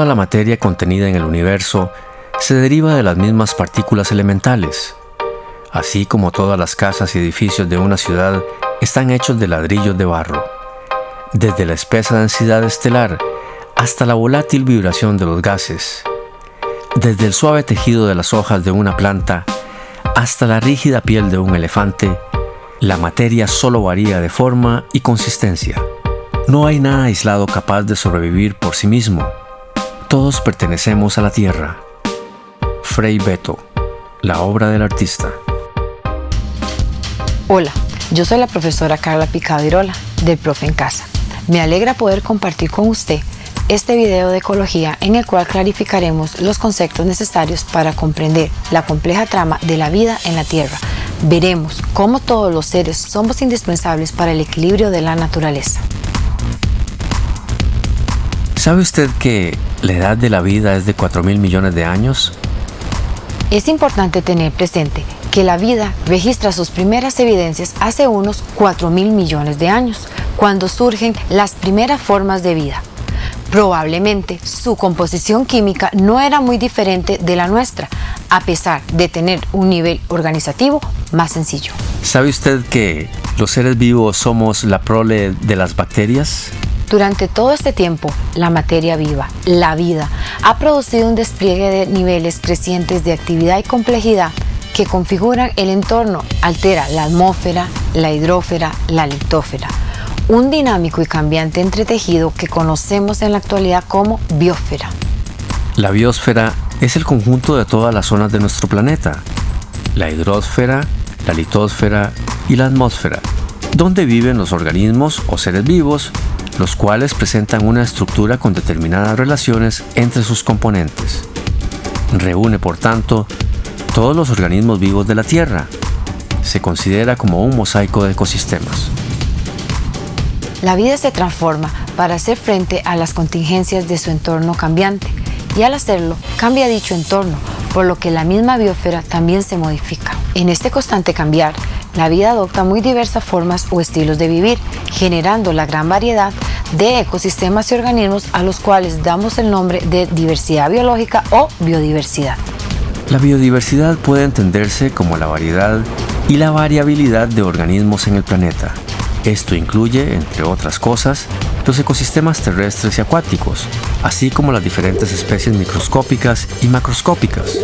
Toda la materia contenida en el universo se deriva de las mismas partículas elementales, así como todas las casas y edificios de una ciudad están hechos de ladrillos de barro. Desde la espesa densidad estelar hasta la volátil vibración de los gases, desde el suave tejido de las hojas de una planta hasta la rígida piel de un elefante, la materia solo varía de forma y consistencia. No hay nada aislado capaz de sobrevivir por sí mismo. Todos pertenecemos a la Tierra. Frei Beto, la obra del artista. Hola, yo soy la profesora Carla Picado Irola, del Profe en Casa. Me alegra poder compartir con usted este video de ecología en el cual clarificaremos los conceptos necesarios para comprender la compleja trama de la vida en la Tierra. Veremos cómo todos los seres somos indispensables para el equilibrio de la naturaleza. ¿Sabe usted que la edad de la vida es de 4 mil millones de años? Es importante tener presente que la vida registra sus primeras evidencias hace unos 4 mil millones de años, cuando surgen las primeras formas de vida. Probablemente su composición química no era muy diferente de la nuestra, a pesar de tener un nivel organizativo más sencillo. ¿Sabe usted que los seres vivos somos la prole de las bacterias? Durante todo este tiempo, la materia viva, la vida, ha producido un despliegue de niveles crecientes de actividad y complejidad que configuran el entorno, altera la atmósfera, la hidrófera, la litósfera un dinámico y cambiante entretejido que conocemos en la actualidad como biosfera. La biosfera es el conjunto de todas las zonas de nuestro planeta, la hidrosfera, la litosfera y la atmósfera, donde viven los organismos o seres vivos, los cuales presentan una estructura con determinadas relaciones entre sus componentes. Reúne, por tanto, todos los organismos vivos de la Tierra. Se considera como un mosaico de ecosistemas. La vida se transforma para hacer frente a las contingencias de su entorno cambiante y al hacerlo cambia dicho entorno, por lo que la misma biosfera también se modifica. En este constante cambiar, la vida adopta muy diversas formas o estilos de vivir, generando la gran variedad de ecosistemas y organismos a los cuales damos el nombre de diversidad biológica o biodiversidad. La biodiversidad puede entenderse como la variedad y la variabilidad de organismos en el planeta, esto incluye, entre otras cosas, los ecosistemas terrestres y acuáticos, así como las diferentes especies microscópicas y macroscópicas,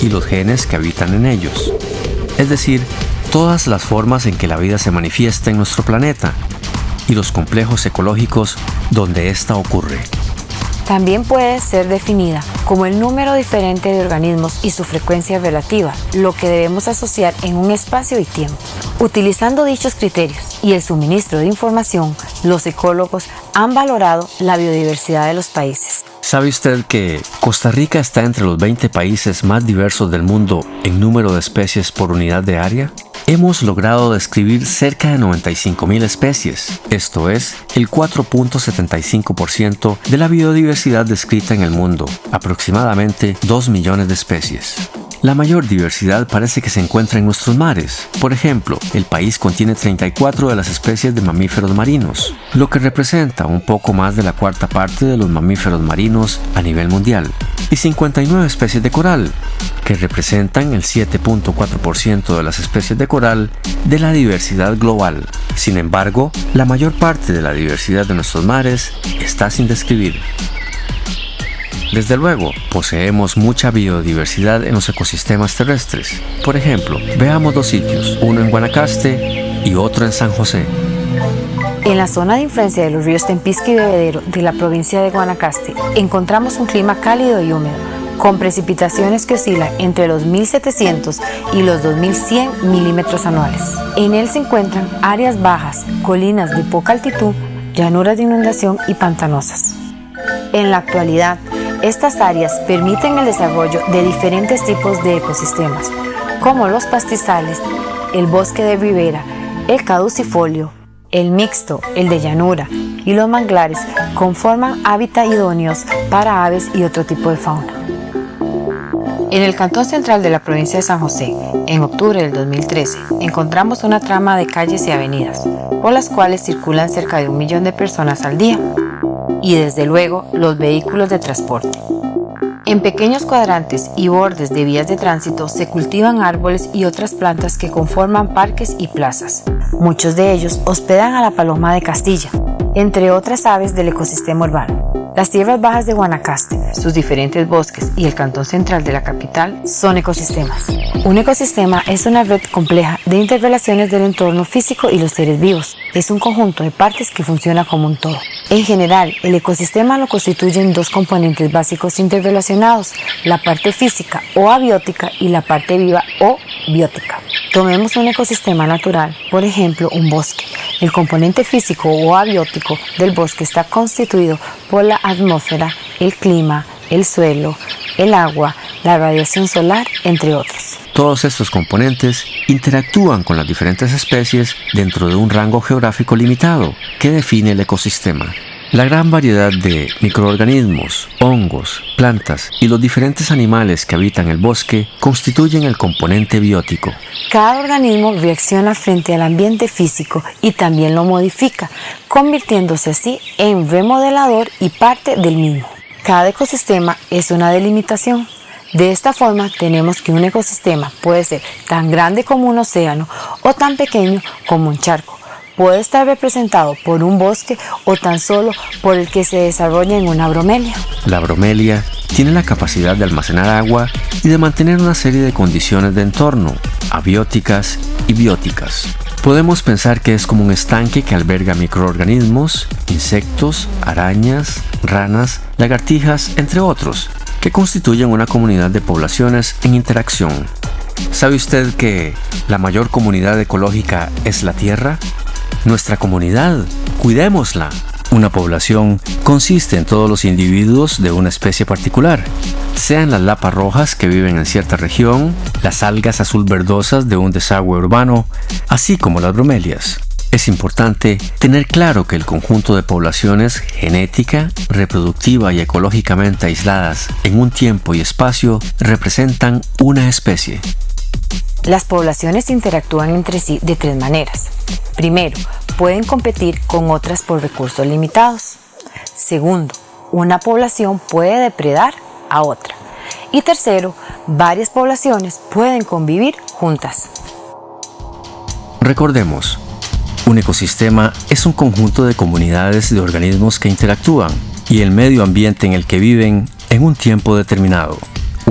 y los genes que habitan en ellos. Es decir, todas las formas en que la vida se manifiesta en nuestro planeta y los complejos ecológicos donde ésta ocurre. También puede ser definida como el número diferente de organismos y su frecuencia relativa, lo que debemos asociar en un espacio y tiempo. Utilizando dichos criterios y el suministro de información, los ecólogos han valorado la biodiversidad de los países. ¿Sabe usted que Costa Rica está entre los 20 países más diversos del mundo en número de especies por unidad de área? Hemos logrado describir cerca de 95.000 especies, esto es, el 4.75% de la biodiversidad descrita en el mundo, aproximadamente 2 millones de especies. La mayor diversidad parece que se encuentra en nuestros mares. Por ejemplo, el país contiene 34 de las especies de mamíferos marinos, lo que representa un poco más de la cuarta parte de los mamíferos marinos a nivel mundial, y 59 especies de coral, que representan el 7.4% de las especies de coral de la diversidad global. Sin embargo, la mayor parte de la diversidad de nuestros mares está sin describir. Desde luego, poseemos mucha biodiversidad en los ecosistemas terrestres. Por ejemplo, veamos dos sitios, uno en Guanacaste y otro en San José. En la zona de influencia de los ríos Tempisque y Bebedero de la provincia de Guanacaste encontramos un clima cálido y húmedo, con precipitaciones que oscilan entre los 1.700 y los 2.100 milímetros anuales. En él se encuentran áreas bajas, colinas de poca altitud, llanuras de inundación y pantanosas. En la actualidad, estas áreas permiten el desarrollo de diferentes tipos de ecosistemas, como los pastizales, el bosque de ribera, el caducifolio, el mixto, el de llanura y los manglares conforman hábitats idóneos para aves y otro tipo de fauna. En el cantón central de la provincia de San José, en octubre del 2013, encontramos una trama de calles y avenidas, por las cuales circulan cerca de un millón de personas al día. Y desde luego los vehículos de transporte. En pequeños cuadrantes y bordes de vías de tránsito se cultivan árboles y otras plantas que conforman parques y plazas. Muchos de ellos hospedan a la paloma de Castilla, entre otras aves del ecosistema urbano. Las tierras bajas de Guanacaste, sus diferentes bosques y el cantón central de la capital son ecosistemas. Un ecosistema es una red compleja de interrelaciones del entorno físico y los seres vivos. Es un conjunto de partes que funciona como un todo. En general, el ecosistema lo constituyen dos componentes básicos interrelacionados, la parte física o abiótica y la parte viva o biótica. Tomemos un ecosistema natural, por ejemplo, un bosque. El componente físico o abiótico del bosque está constituido por la atmósfera, el clima, el suelo, el agua, la radiación solar, entre otros. Todos estos componentes interactúan con las diferentes especies dentro de un rango geográfico limitado que define el ecosistema. La gran variedad de microorganismos, hongos, plantas y los diferentes animales que habitan el bosque constituyen el componente biótico. Cada organismo reacciona frente al ambiente físico y también lo modifica, convirtiéndose así en remodelador y parte del mismo. Cada ecosistema es una delimitación. De esta forma tenemos que un ecosistema puede ser tan grande como un océano o tan pequeño como un charco puede estar representado por un bosque o tan solo por el que se desarrolla en una bromelia. La bromelia tiene la capacidad de almacenar agua y de mantener una serie de condiciones de entorno, abióticas y bióticas. Podemos pensar que es como un estanque que alberga microorganismos, insectos, arañas, ranas, lagartijas, entre otros, que constituyen una comunidad de poblaciones en interacción. ¿Sabe usted que la mayor comunidad ecológica es la Tierra? Nuestra comunidad. Cuidémosla. Una población consiste en todos los individuos de una especie particular, sean las lapas rojas que viven en cierta región, las algas azul verdosas de un desagüe urbano, así como las bromelias. Es importante tener claro que el conjunto de poblaciones genética, reproductiva y ecológicamente aisladas en un tiempo y espacio representan una especie. Las poblaciones interactúan entre sí de tres maneras. Primero, pueden competir con otras por recursos limitados. Segundo, una población puede depredar a otra. Y tercero, varias poblaciones pueden convivir juntas. Recordemos, un ecosistema es un conjunto de comunidades de organismos que interactúan y el medio ambiente en el que viven en un tiempo determinado.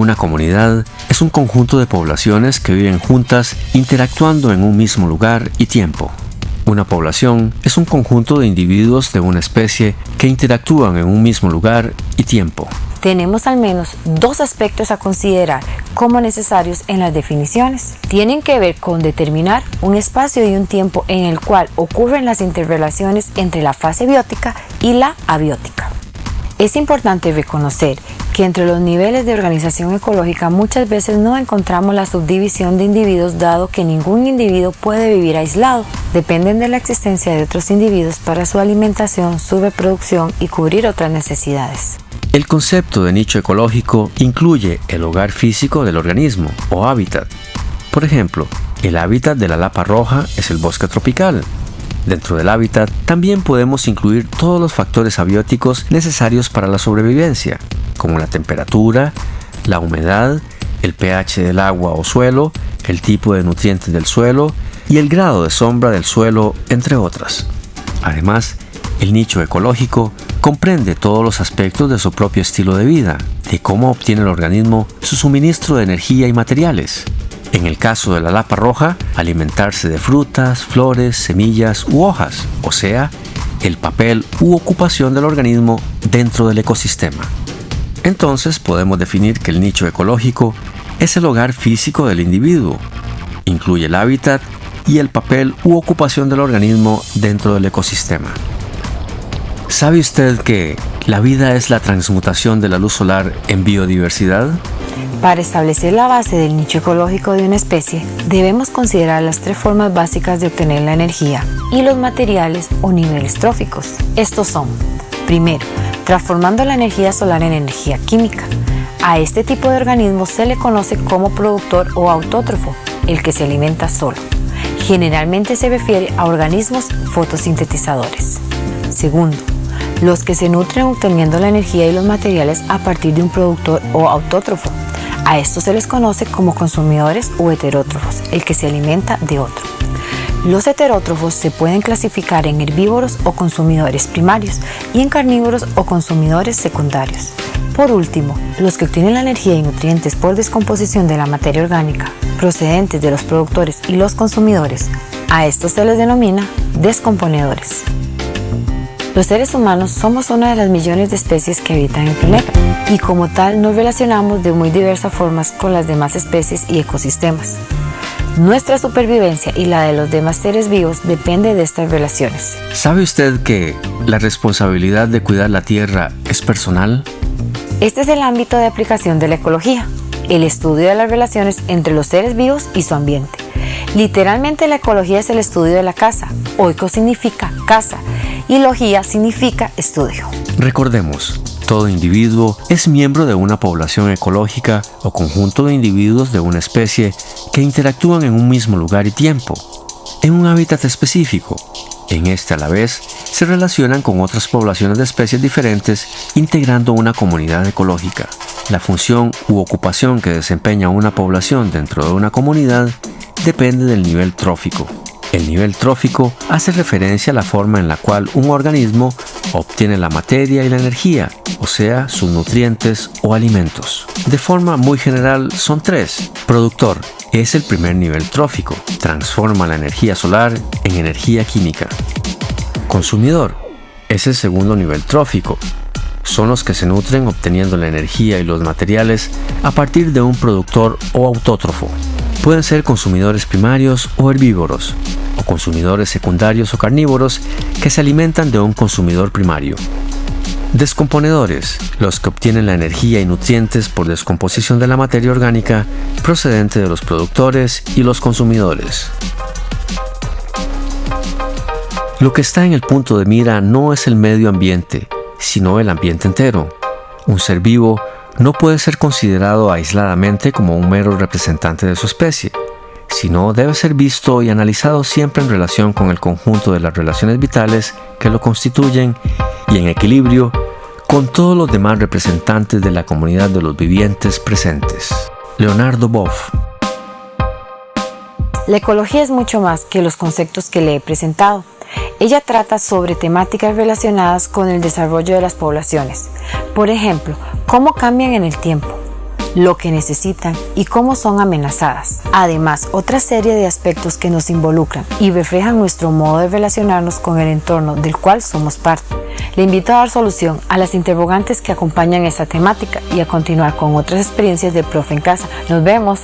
Una comunidad es un conjunto de poblaciones que viven juntas interactuando en un mismo lugar y tiempo. Una población es un conjunto de individuos de una especie que interactúan en un mismo lugar y tiempo. Tenemos al menos dos aspectos a considerar como necesarios en las definiciones. Tienen que ver con determinar un espacio y un tiempo en el cual ocurren las interrelaciones entre la fase biótica y la abiótica. Es importante reconocer que entre los niveles de organización ecológica muchas veces no encontramos la subdivisión de individuos dado que ningún individuo puede vivir aislado. Dependen de la existencia de otros individuos para su alimentación, su reproducción y cubrir otras necesidades. El concepto de nicho ecológico incluye el hogar físico del organismo o hábitat. Por ejemplo, el hábitat de la lapa roja es el bosque tropical, Dentro del hábitat también podemos incluir todos los factores abióticos necesarios para la sobrevivencia, como la temperatura, la humedad, el pH del agua o suelo, el tipo de nutrientes del suelo y el grado de sombra del suelo, entre otras. Además, el nicho ecológico comprende todos los aspectos de su propio estilo de vida, de cómo obtiene el organismo su suministro de energía y materiales, en el caso de la lapa roja, alimentarse de frutas, flores, semillas u hojas, o sea, el papel u ocupación del organismo dentro del ecosistema. Entonces podemos definir que el nicho ecológico es el hogar físico del individuo. Incluye el hábitat y el papel u ocupación del organismo dentro del ecosistema. ¿Sabe usted que la vida es la transmutación de la luz solar en biodiversidad? Para establecer la base del nicho ecológico de una especie, debemos considerar las tres formas básicas de obtener la energía y los materiales o niveles tróficos. Estos son, primero, transformando la energía solar en energía química. A este tipo de organismo se le conoce como productor o autótrofo, el que se alimenta solo. Generalmente se refiere a organismos fotosintetizadores. Segundo, los que se nutren obteniendo la energía y los materiales a partir de un productor o autótrofo. A estos se les conoce como consumidores o heterótrofos, el que se alimenta de otro. Los heterótrofos se pueden clasificar en herbívoros o consumidores primarios y en carnívoros o consumidores secundarios. Por último, los que obtienen la energía y nutrientes por descomposición de la materia orgánica procedentes de los productores y los consumidores, a estos se les denomina descomponedores. Los seres humanos somos una de las millones de especies que habitan el planeta y como tal nos relacionamos de muy diversas formas con las demás especies y ecosistemas. Nuestra supervivencia y la de los demás seres vivos depende de estas relaciones. ¿Sabe usted que la responsabilidad de cuidar la Tierra es personal? Este es el ámbito de aplicación de la ecología, el estudio de las relaciones entre los seres vivos y su ambiente. Literalmente la ecología es el estudio de la casa. Oico significa casa y logía significa estudio. Recordemos, todo individuo es miembro de una población ecológica o conjunto de individuos de una especie que interactúan en un mismo lugar y tiempo, en un hábitat específico. En este a la vez se relacionan con otras poblaciones de especies diferentes integrando una comunidad ecológica. La función u ocupación que desempeña una población dentro de una comunidad depende del nivel trófico. El nivel trófico hace referencia a la forma en la cual un organismo obtiene la materia y la energía, o sea, sus nutrientes o alimentos. De forma muy general son tres. Productor es el primer nivel trófico, transforma la energía solar en energía química. Consumidor es el segundo nivel trófico, son los que se nutren obteniendo la energía y los materiales a partir de un productor o autótrofo. Pueden ser consumidores primarios o herbívoros, consumidores secundarios o carnívoros que se alimentan de un consumidor primario. Descomponedores, los que obtienen la energía y nutrientes por descomposición de la materia orgánica procedente de los productores y los consumidores. Lo que está en el punto de mira no es el medio ambiente, sino el ambiente entero. Un ser vivo no puede ser considerado aisladamente como un mero representante de su especie, sino debe ser visto y analizado siempre en relación con el conjunto de las relaciones vitales que lo constituyen y en equilibrio con todos los demás representantes de la comunidad de los vivientes presentes. Leonardo Boff La ecología es mucho más que los conceptos que le he presentado. Ella trata sobre temáticas relacionadas con el desarrollo de las poblaciones. Por ejemplo, cómo cambian en el tiempo, lo que necesitan y cómo son amenazadas. Además, otra serie de aspectos que nos involucran y reflejan nuestro modo de relacionarnos con el entorno del cual somos parte. Le invito a dar solución a las interrogantes que acompañan esta temática y a continuar con otras experiencias de profe en casa. Nos vemos.